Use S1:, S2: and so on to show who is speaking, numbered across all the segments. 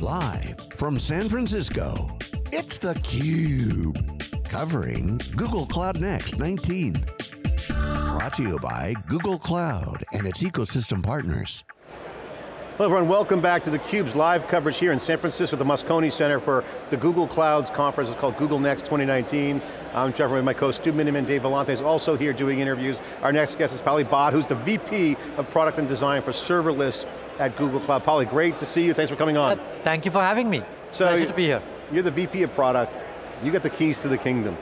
S1: Live from San Francisco, it's theCUBE. Covering Google Cloud Next 19. Brought to you by Google Cloud and its ecosystem partners.
S2: Hello everyone, welcome back to theCUBE's live coverage here in San Francisco at the Moscone Center for the Google Clouds conference. It's called Google Next 2019. I'm Trevor with my co-host Stu Miniman, Dave Vellante is also here doing interviews. Our next guest is Pali Bhatt, who's the VP of Product and Design for Serverless at Google Cloud. Pali, great to see you, thanks for coming on. Uh,
S3: thank you for having me, so pleasure to be here.
S2: You're the VP of Product, you got the keys to the kingdom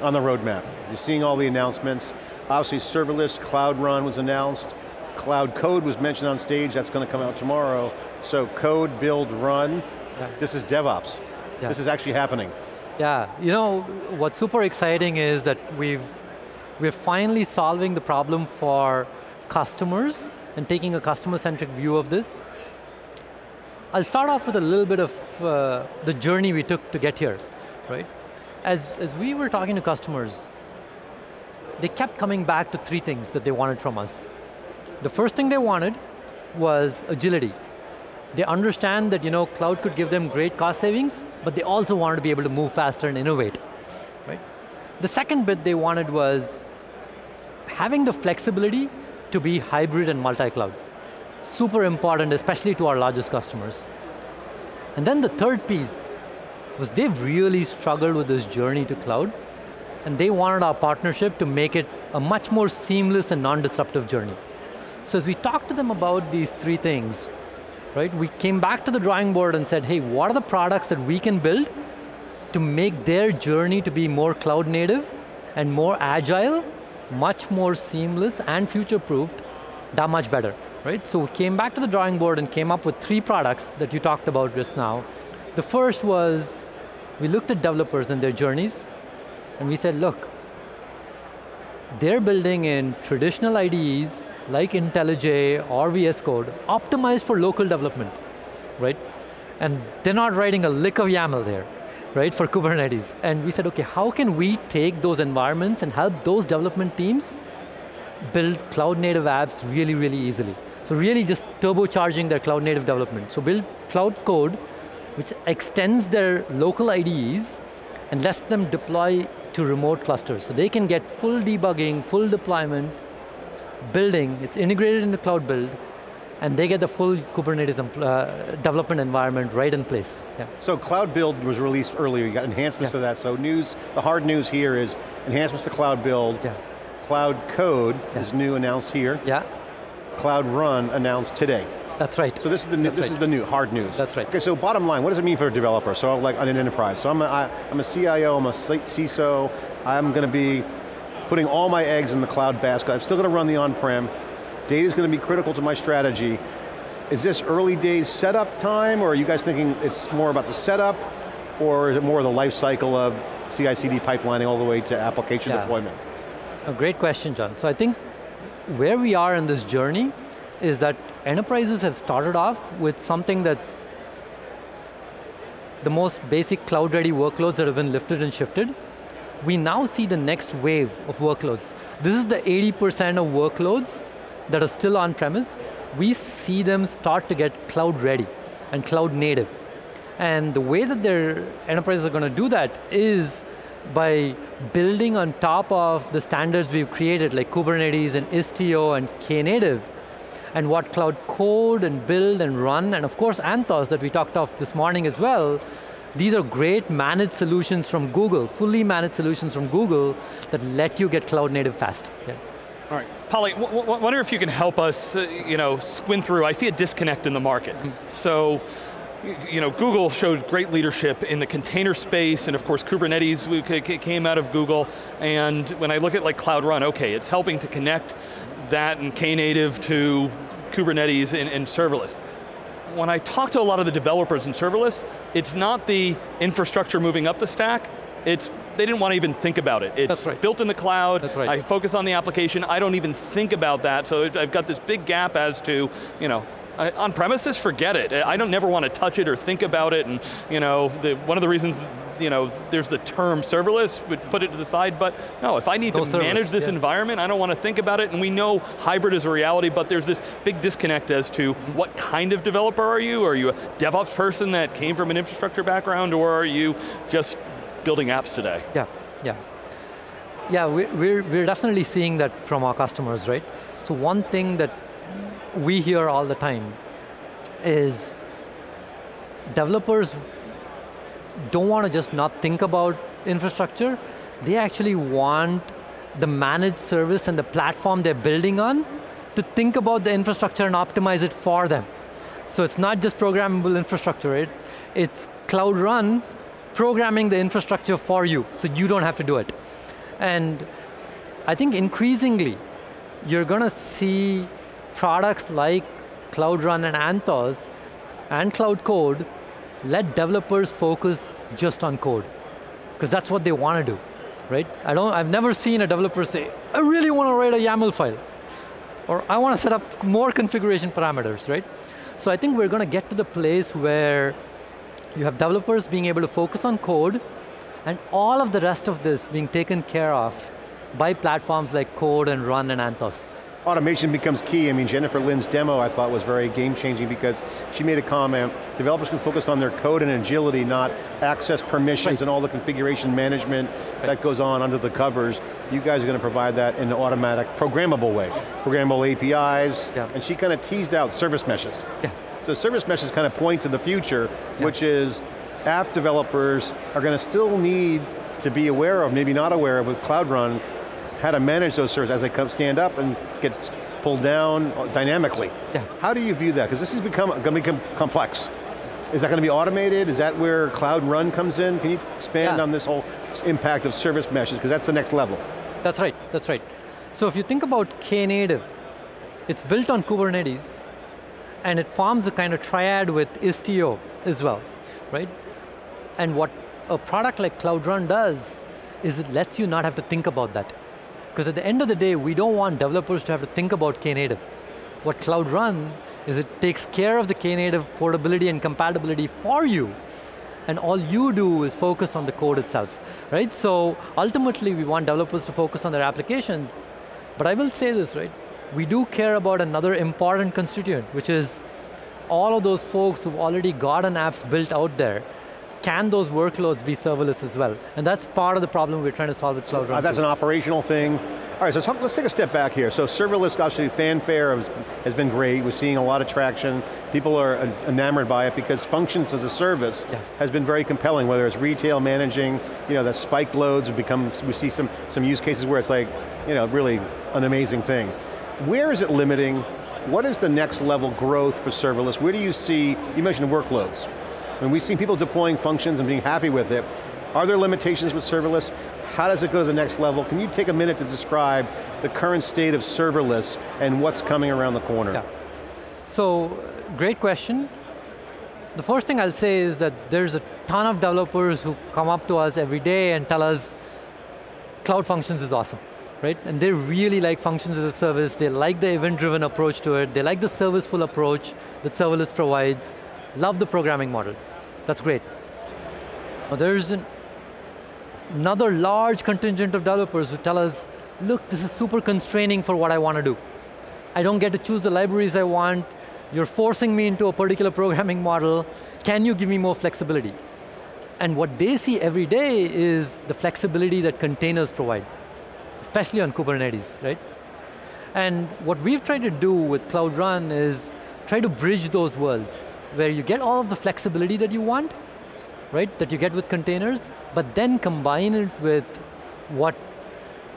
S2: on the roadmap. You're seeing all the announcements. Obviously serverless, Cloud Run was announced. Cloud Code was mentioned on stage, that's going to come out tomorrow. So code, build, run, yeah. this is DevOps. Yeah. This is actually happening.
S3: Yeah, you know, what's super exciting is that we've, we're finally solving the problem for customers and taking a customer-centric view of this. I'll start off with a little bit of uh, the journey we took to get here, right? As, as we were talking to customers, they kept coming back to three things that they wanted from us. The first thing they wanted was agility. They understand that you know, cloud could give them great cost savings, but they also wanted to be able to move faster and innovate, right? The second bit they wanted was having the flexibility to be hybrid and multi-cloud. Super important, especially to our largest customers. And then the third piece was they've really struggled with this journey to cloud, and they wanted our partnership to make it a much more seamless and non-disruptive journey. So as we talked to them about these three things, right, we came back to the drawing board and said, hey, what are the products that we can build to make their journey to be more cloud native and more agile, much more seamless and future-proofed, that much better, right? So we came back to the drawing board and came up with three products that you talked about just now. The first was, we looked at developers and their journeys, and we said, look, they're building in traditional IDEs like IntelliJ or VS Code, optimized for local development, right? And they're not writing a lick of YAML there, right, for Kubernetes. And we said, okay, how can we take those environments and help those development teams build cloud native apps really, really easily. So really just turbocharging their cloud native development. So build cloud code, which extends their local IDEs and lets them deploy to remote clusters. So they can get full debugging, full deployment, building, it's integrated in the cloud build, and they get the full Kubernetes uh, development environment right in place. Yeah.
S2: So Cloud Build was released earlier, you got enhancements yeah. to that, so news, the hard news here is enhancements to Cloud Build, yeah. Cloud Code is new announced here,
S3: yeah.
S2: Cloud Run announced today.
S3: That's right.
S2: So this is the new, this right. is the new hard news.
S3: That's right.
S2: Okay, so bottom line, what does it mean for a developer? So like on an enterprise, so I'm a, I, I'm a CIO, I'm a CISO, I'm going to be putting all my eggs in the cloud basket. I'm still going to run the on-prem. Data's going to be critical to my strategy. Is this early days setup time, or are you guys thinking it's more about the setup, or is it more of the life cycle of CI/CD pipelining all the way to application yeah. deployment?
S3: A great question, John. So I think where we are in this journey is that enterprises have started off with something that's the most basic cloud-ready workloads that have been lifted and shifted, we now see the next wave of workloads. This is the 80% of workloads that are still on-premise. We see them start to get cloud ready and cloud native. And the way that their enterprises are going to do that is by building on top of the standards we've created like Kubernetes and Istio and Knative, and what cloud code and build and run, and of course Anthos that we talked of this morning as well, these are great managed solutions from Google, fully managed solutions from Google that let you get cloud native fast. Yeah.
S4: Pali, wonder if you can help us, uh, you know, squint through. I see a disconnect in the market. So, you know, Google showed great leadership in the container space, and of course Kubernetes came out of Google, and when I look at like Cloud Run, okay, it's helping to connect that and Knative to Kubernetes and, and serverless when I talk to a lot of the developers in serverless, it's not the infrastructure moving up the stack, it's, they didn't want to even think about it. It's
S3: right.
S4: built in the cloud,
S3: That's right.
S4: I focus on the application, I don't even think about that, so I've got this big gap as to, you know, on premises, forget it. I don't never want to touch it or think about it, and you know, the, one of the reasons you know, there's the term serverless, but put it to the side, but no, if I need
S3: No
S4: to
S3: servers,
S4: manage this
S3: yeah.
S4: environment, I don't want to think about it, and we know hybrid is a reality, but there's this big disconnect as to mm-hmm. what kind of developer are you? Are you a DevOps person that came from an infrastructure background, or are you just building apps today?
S3: Yeah, yeah. Yeah, we- we're, we're definitely seeing that from our customers, right? So one thing that we hear all the time is developers don't want to just not think about infrastructure, they actually want the managed service and the platform they're building on to think about the infrastructure and optimize it for them. So it's not just programmable infrastructure, right? It's Cloud Run programming the infrastructure for you, so you don't have to do it. And I think increasingly, you're going to see products like Cloud Run and Anthos and Cloud Code let developers focus just on code, because that's what they want to do, right? I don't, I've never seen a developer say, I really want to write a YAML file, or I want to set up more configuration parameters, right? So I think we're going to get to the place where you have developers being able to focus on code, and all of the rest of this being taken care of by platforms like Code and Run and Anthos.
S2: Automation becomes key. I mean, Jennifer Lin's demo I thought was very game changing because she made a comment, developers can focus on their code and agility, not access permissions
S3: Right.
S2: and all the configuration management that goes on under the covers. You guys are going to provide that in an automatic, programmable way. Programmable APIs,
S3: Yeah.
S2: and she kind of teased out service meshes.
S3: Yeah.
S2: So service meshes kind of point to the future,
S3: Yeah.
S2: which is app developers are going to still need to be aware of, maybe not aware of with Cloud Run, how to manage those servers as they come stand up and get pulled down uh, dynamically.
S3: Yeah.
S2: How do you view that? Because this has become going to become complex. Is that going to be automated? Is that where Cloud Run comes in? Can you expand
S3: Yeah.
S2: on this whole impact of service meshes? Because that's the next level.
S3: That's right, that's right. So if you think about Knative, it's built on Kubernetes, and it forms a kind of triad with Istio as well, right? And what a product like Cloud Run does is it lets you not have to think about that. Because at the end of the day, we don't want developers to have to think about Knative. What Cloud Run is it takes care of the Knative portability and compatibility for you, and all you do is focus on the code itself, right? So ultimately, we want developers to focus on their applications, but I will say this, right? We do care about another important constituent, which is all of those folks who've already gotten apps built out there, can those workloads be serverless as well? And that's part of the problem we're trying to solve with Cloud
S2: Uh, that's an operational thing. All right, so talk, let's take a step back here. So serverless, obviously fanfare has, has been great. We're seeing a lot of traction. People are enamored by it because functions as a service
S3: Yeah.
S2: has been very compelling, whether it's retail managing, you know, the spiked loads have become, we see some, some use cases where it's like, you know, really an amazing thing. Where is it limiting? What is the next level growth for serverless? Where do you see, you mentioned workloads. When we've seen people deploying functions and being happy with it, are there limitations with serverless? How does it go to the next level? Can you take a minute to describe the current state of serverless and what's coming around the corner?
S3: Yeah. So, great question. The first thing I'll say is that there's a ton of developers who come up to us every day and tell us Cloud Functions is awesome, right? And they really like functions as a service, they like the event-driven approach to it, they like the serviceful approach that serverless provides, love the programming model. That's great. But there's an, another large contingent of developers who tell us, look, this is super constraining for what I want to do. I don't get to choose the libraries I want, you're forcing me into a particular programming model, can you give me more flexibility? And what they see every day is the flexibility that containers provide, especially on Kubernetes, right? And what we've tried to do with Cloud Run is try to bridge those worlds, where you get all of the flexibility that you want, right, that you get with containers, but then combine it with what,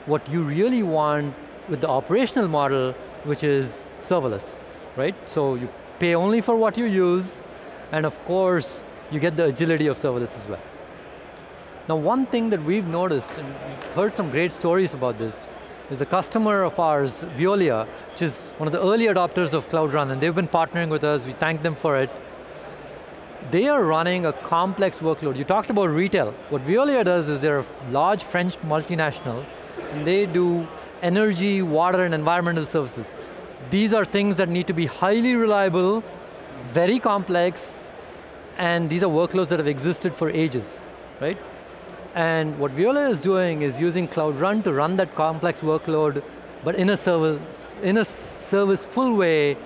S3: what you really want with the operational model, which is serverless, right? So you pay only for what you use, and of course, you get the agility of serverless as well. Now one thing that we've noticed, and we've heard some great stories about this, is a customer of ours, Veolia, which is one of the early adopters of Cloud Run, and they've been partnering with us, we thank them for it. They are running a complex workload. You talked about retail. What Veolia does is they're a large French multinational, and they do energy, water, and environmental services. These are things that need to be highly reliable, very complex, and these are workloads that have existed for ages. right? And what Veolia is doing is using Cloud Run to run that complex workload, but in a service, in a serviceful way,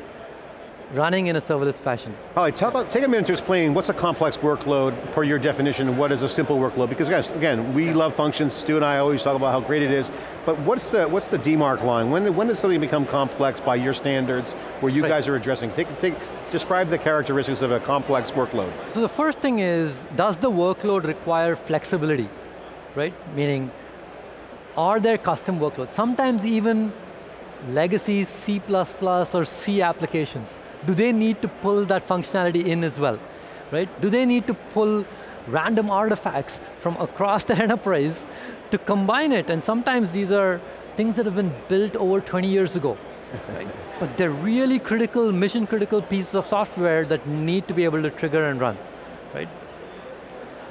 S3: running in a serverless fashion.
S2: Holly, about, take a minute to explain what's a complex workload per your definition and what is a simple workload? Because guys, again, we love functions, Stu and I always talk about how great it is, but what's the, what's the demark line? When, when does something become complex by your standards where you right. guys are addressing? Take, take, describe the characteristics of a complex workload.
S3: So the first thing is, does the workload require flexibility, right? Meaning, are there custom workloads? Sometimes even legacy C++ or C applications do they need to pull that functionality in as well? Right? Do they need to pull random artifacts from across the enterprise to combine it? And sometimes these are things that have been built over 20 years ago. Right? But they're really critical, mission critical pieces of software that need to be able to trigger and run. Right?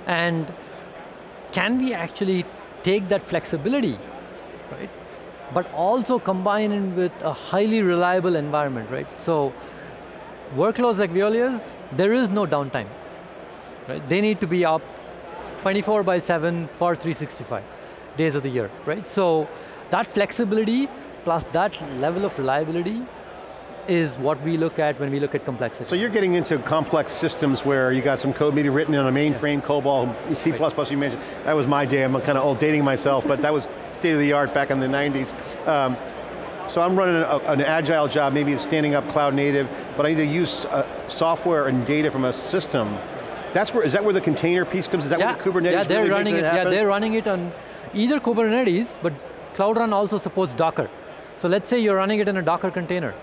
S3: And can we actually take that flexibility, right? But also combine it with a highly reliable environment, right? So workloads like Veolia's, there is no downtime. Right? They need to be up 24 by 7 for 365 days of the year, right? So that flexibility plus that level of reliability is what we look at when we look at complexity.
S2: So you're getting into complex systems where you got some code maybe written on a mainframe, yeah. COBOL, C++ right. you mentioned. That was my day, I'm kind of old dating myself, but that was state of the art back in the 90s. Um, so I'm running a, an agile job, maybe standing up cloud native, but I need to use uh, software and data from a system. That's where, is that where the container piece comes? Is that
S3: yeah.
S2: where the Kubernetes
S3: yeah, they're
S2: really
S3: running
S2: it,
S3: it, Yeah, they're running it on either Kubernetes, but Cloud Run also supports Docker. So let's say you're running it in a Docker container.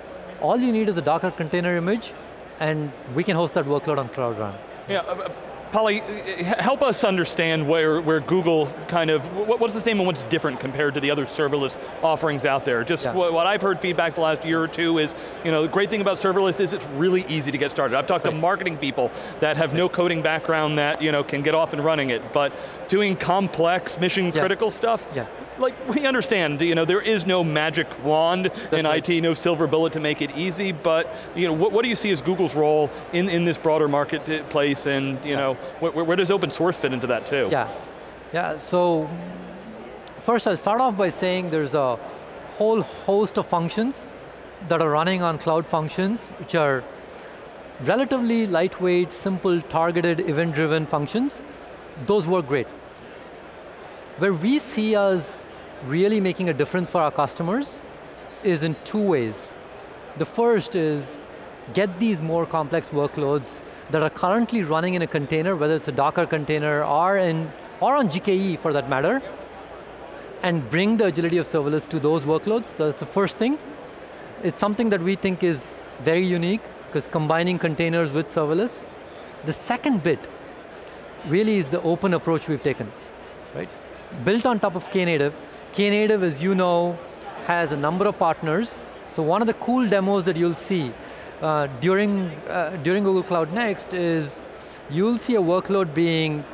S3: All you need is a Docker container image, and we can host that workload on Cloud Run.
S4: Yeah, uh, Pali, help us understand where, where Google kind of, what's the same and what's different compared to the other serverless offerings out there? Just yeah. what, I've heard feedback the last year or two is, you know, the great thing about serverless is it's really easy to get started. I've talked right. to marketing people that have no coding background that, you know, can get off and running it, but doing complex, mission critical yeah. stuff,
S3: yeah
S4: like, we understand, you know, there is no magic wand That's in right. IT, no silver bullet to make it easy, but, you know, what, what do you see as Google's role in, in this broader marketplace and, you yeah. know, where, where does open source fit into that too?
S3: Yeah, yeah, so, first I'll start off by saying there's a whole host of functions that are running on Cloud Functions, which are relatively lightweight, simple, targeted, event-driven functions. Those work great. Where we see us really making a difference for our customers is in two ways. The first is get these more complex workloads that are currently running in a container, whether it's a Docker container or, in, or on GKE for that matter, and bring the agility of serverless to those workloads. So that's the first thing. It's something that we think is very unique, because combining containers with serverless. The second bit really is the open approach we've taken, right? Built on top of Knative. Knative, as you know, has a number of partners. So one of the cool demos that you'll see uh, during, uh, during Google Cloud Next is you'll see a workload being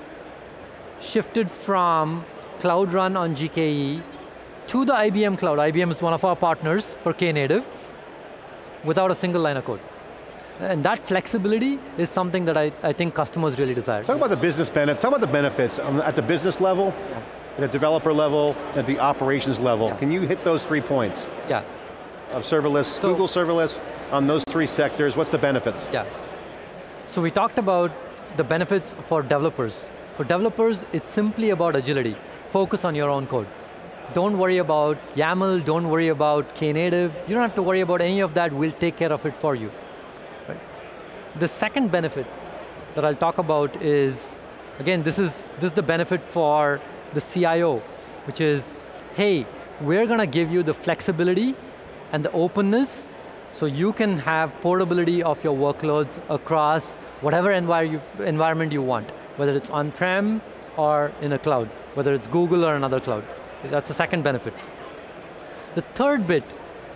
S3: shifted from Cloud Run on GKE to the IBM Cloud. IBM is one of our partners for Knative without a single line of code. And that flexibility is something that I, I think customers really desire.
S2: Talk about the business benefit, talk about the benefits at the business level. At the developer level, at the operations level. Yeah. Can you hit those three points?
S3: Yeah.
S2: Of serverless, so, Google serverless, on those three sectors, what's the benefits?
S3: Yeah. So we talked about the benefits for developers. For developers, it's simply about agility. Focus on your own code. Don't worry about YAML, don't worry about Knative. You don't have to worry about any of that, we'll take care of it for you. Right? The second benefit that I'll talk about is, again, this is, this is the benefit for the CIO, which is, hey, we're going to give you the flexibility and the openness so you can have portability of your workloads across whatever envir you, environment you want, whether it's on-prem or in a cloud, whether it's Google or another cloud. That's the second benefit. The third bit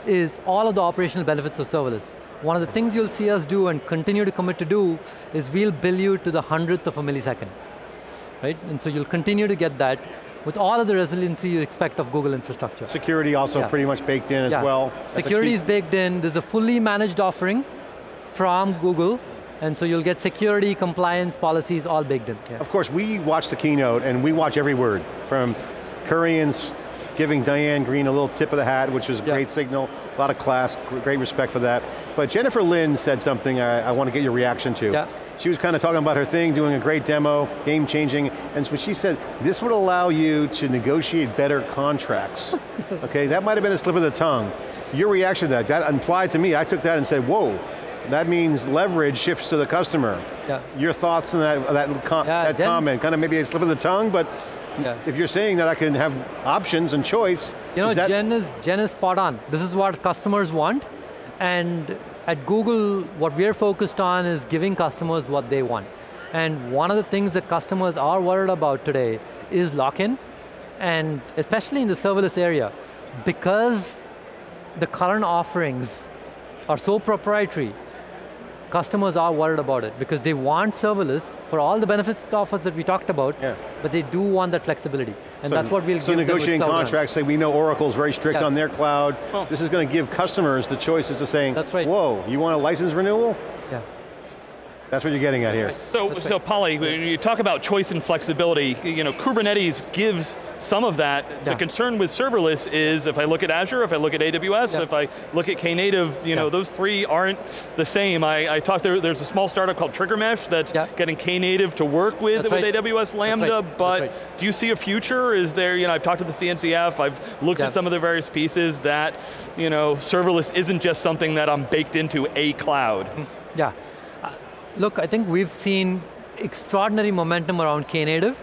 S3: is all of the operational benefits of serverless. One of the things you'll see us do and continue to commit to do is we'll bill you to the hundredth of a millisecond right? And so you'll continue to get that with all of the resiliency you expect of Google infrastructure.
S2: Security also yeah. pretty much baked in as
S3: yeah.
S2: well.
S3: Security is baked in, there's a fully managed offering from Google And so you'll get security, compliance, policies all baked in. Yeah.
S2: Of course, we watch the keynote and we watch every word from Kurian's giving Diane Greene a little tip of the hat, which was a
S3: Yeah.
S2: great signal, a lot of class, great respect for that. But Jennifer Lin said something I, I want to get your reaction to.
S3: Yeah.
S2: She was kind of talking about her thing, doing a great demo, game changing, and so she said, this would allow you to negotiate better contracts. okay, that might have been a slip of the tongue. Your reaction to that, that implied to me, I took that and said, whoa, that means leverage shifts to the customer.
S3: Yeah.
S2: Your thoughts on that, that, com
S3: Yeah,
S2: that comment, kind of maybe a slip of the tongue, but
S3: Yeah.
S2: if you're saying that I can have options and choice,
S3: You know, Jen is, Jen is spot on. This is what customers want. And at Google, what we're focused on is giving customers what they want. And one of the things that customers are worried about today is lock-in, and especially in the serverless area, because the current offerings are so proprietary, customers are worried about it because they want serverless for all the benefits it offers that we talked about,
S2: Yeah.
S3: but they do want that flexibility. And that's what we'll
S2: so
S3: give them with
S2: negotiating contracts, say we know Oracle's very strict
S3: Yeah.
S2: on their cloud.
S4: Well-
S2: this is going to give customers the choices of saying,
S3: That's right.
S2: whoa, you want a license renewal?
S3: Yeah.
S2: That's what you're getting at here.
S4: So, so Pali, when you talk about choice and flexibility, you know, Kubernetes gives some of that. The concern with serverless is if I look at Azure, if I look at AWS,
S3: Yeah.
S4: if I look at Knative, you know, those three aren't the same. I, I talked there, there's a small startup called TriggerMesh that's
S3: Yeah.
S4: getting Knative to work with,
S3: That's
S4: with
S3: right.
S4: AWS Lambda,
S3: That's
S4: but
S3: right.
S4: do you see a future? Is there, you know, I've talked to the CNCF, I've looked
S3: Yeah.
S4: at some of the various pieces that, you know, serverless isn't just something that I'm baked into a cloud.
S3: Yeah. Look, I think we've seen extraordinary momentum around Knative.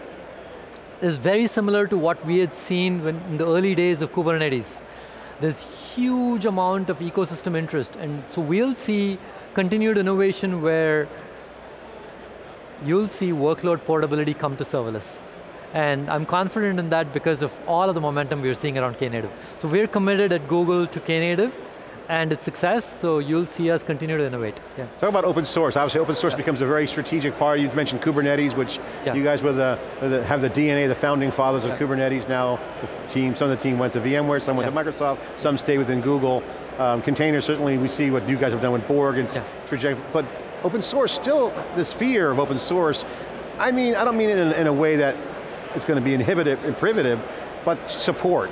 S3: It's very similar to what we had seen when, in the early days of Kubernetes. There's huge amount of ecosystem interest, and so we'll see continued innovation where you'll see workload portability come to serverless. And I'm confident in that because of all of the momentum we're seeing around Knative. So we're committed at Google to Knative and its success, so you'll see us continue to innovate. Yeah.
S2: Talk about open source. Obviously open source becomes a very strategic part. You mentioned Kubernetes, which
S3: Yeah.
S2: you guys were the, the- have the DNA, the founding fathers of
S3: Yeah.
S2: Kubernetes now. The team, some of the team went to VMware, some went
S3: Yeah.
S2: to Microsoft, some stay within Google. Um, containers, certainly we see what you guys have done with Borg and
S3: Yeah.
S2: trajectory, but open source, still this fear of open source. I mean, I don't mean it in, in a way that it's going to be inhibitive and prohibitive, but support.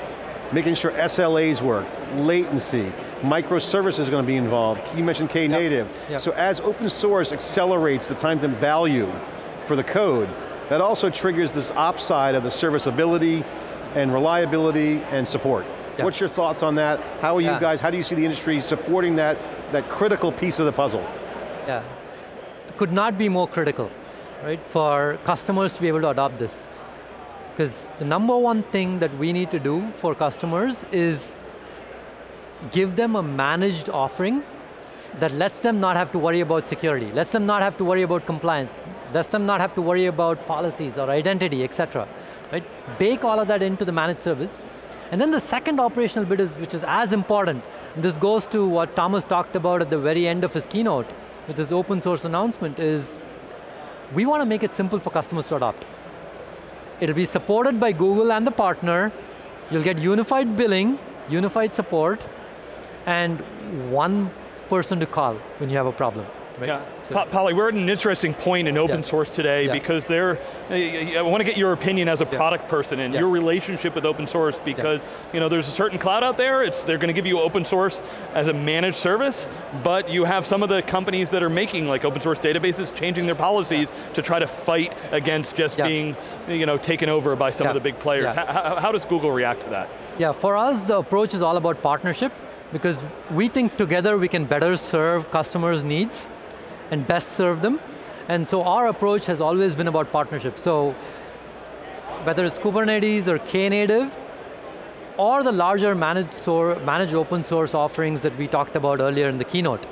S2: Making sure SLAs work, latency, microservices are going to be involved. You mentioned Knative.
S3: Yep.
S2: So as open source accelerates the time to value for the code, that also triggers this ops side of the serviceability and reliability and support.
S3: Yeah.
S2: What's your thoughts on that? How are you guys, how do you see the industry supporting that, that critical piece of the puzzle?
S3: Yeah. Could not be more critical, right, for customers to be able to adopt this. Because the number one thing that we need to do for customers is give them a managed offering that lets them not have to worry about security, lets them not have to worry about compliance, lets them not have to worry about policies or identity, etc. Right? Bake all of that into the managed service. And then the second operational bit is, which is as important, this goes to what Thomas talked about at the very end of his keynote, with his open source announcement, is we want to make it simple for customers to adopt. It'll be supported by Google and the partner. You'll get unified billing, unified support, and one person to call when you have a problem. Right?
S4: Yeah,
S3: So-
S4: Pali, we're at an interesting point in open
S3: Yeah.
S4: source today
S3: Yeah.
S4: because there, I want to get your opinion as a
S3: Yeah.
S4: product person and your relationship with open source because you know there's a certain cloud out there. It's they're going to give you open source as a managed service, but you have some of the companies that are making like open source databases changing their policies to try to fight against just being you know taken over by some of the big players. How, how does Google react to that?
S3: Yeah, for us, the approach is all about partnership because we think together we can better serve customers' needs and best serve them. And so our approach has always been about partnership. So whether it's Kubernetes or Knative, or the larger managed, sor- managed open source offerings that we talked about earlier in the keynote,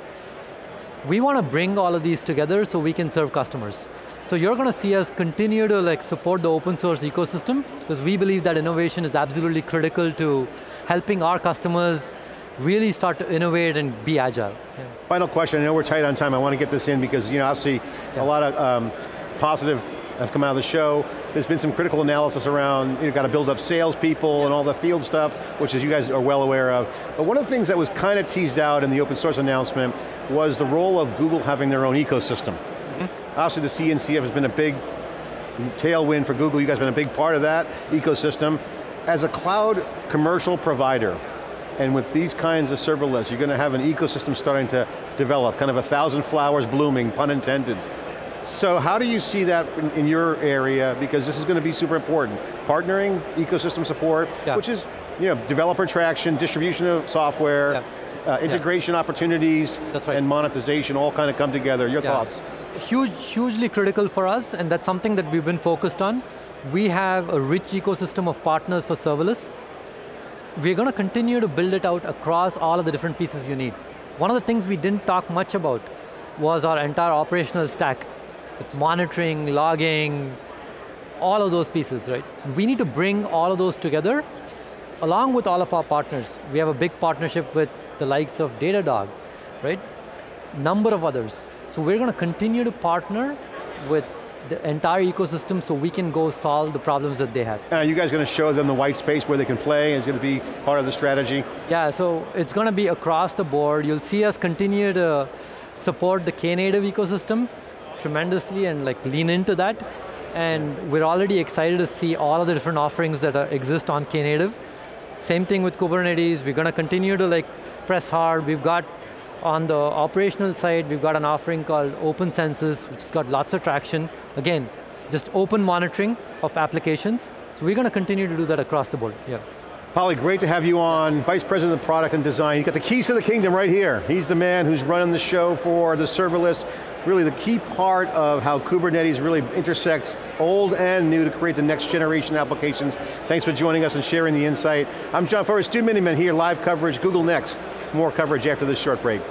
S3: we want to bring all of these together so we can serve customers. So you're going to see us continue to like support the open source ecosystem because we believe that innovation is absolutely critical to helping our customers really start to innovate and be agile. Yeah.
S2: Final question, I know we're tight on time, I want to get this in because you know, obviously
S3: Yeah.
S2: a lot of um, positive have come out of the show. There's been some critical analysis around, you've got to build up salespeople and all the field stuff, which is you guys are well aware of. But one of the things that was kind of teased out in the open source announcement was the role of Google having their own ecosystem. Obviously the CNCF has been a big tailwind for Google. You guys have been a big part of that ecosystem. As a cloud commercial provider, and with these kinds of serverless, you're going to have an ecosystem starting to develop, kind of a thousand flowers blooming, pun intended. So how do you see that in, in your area? Because this is going to be super important. Partnering, ecosystem support,
S3: yeah.
S2: which is you know, developer traction, distribution of software, yeah. uh, integration yeah. opportunities,
S3: right.
S2: and monetization all kind of come together. Your thoughts?
S3: Huge, hugely critical for us, and that's something that we've been focused on. We have a rich ecosystem of partners for serverless, we're going to continue to build it out across all of the different pieces you need. One of the things we didn't talk much about was our entire operational stack, with monitoring, logging, all of those pieces, right? We need to bring all of those together along with all of our partners. We have a big partnership with the likes of Datadog, right? Number of others. So we're going to continue to partner with the entire ecosystem so we can go solve the problems that they have.
S2: Are you guys going to show them the white space where they can play and it's going to be part of the strategy?
S3: Yeah, so it's going to be across the board. You'll see us continue to support the Knative ecosystem tremendously and like lean into that. And we're already excited to see all of the different offerings that are, exist on Knative. Same thing with Kubernetes. We're going to continue to like press hard. We've got on the operational side, we've got an offering called OpenCensus, which has got lots of traction. Again, just open monitoring of applications. So we're going to continue to do that across the board, yeah.
S2: Pali, great to have you on, Vice President of Product and Design. You got the keys to the kingdom right here. He's the man who's running the show for the serverless, really the key part of how Kubernetes really intersects old and new to create the next generation applications. Thanks for joining us and sharing the insight. I'm John Furrier, Stu Miniman here, live coverage, Google Next. More coverage after this short break.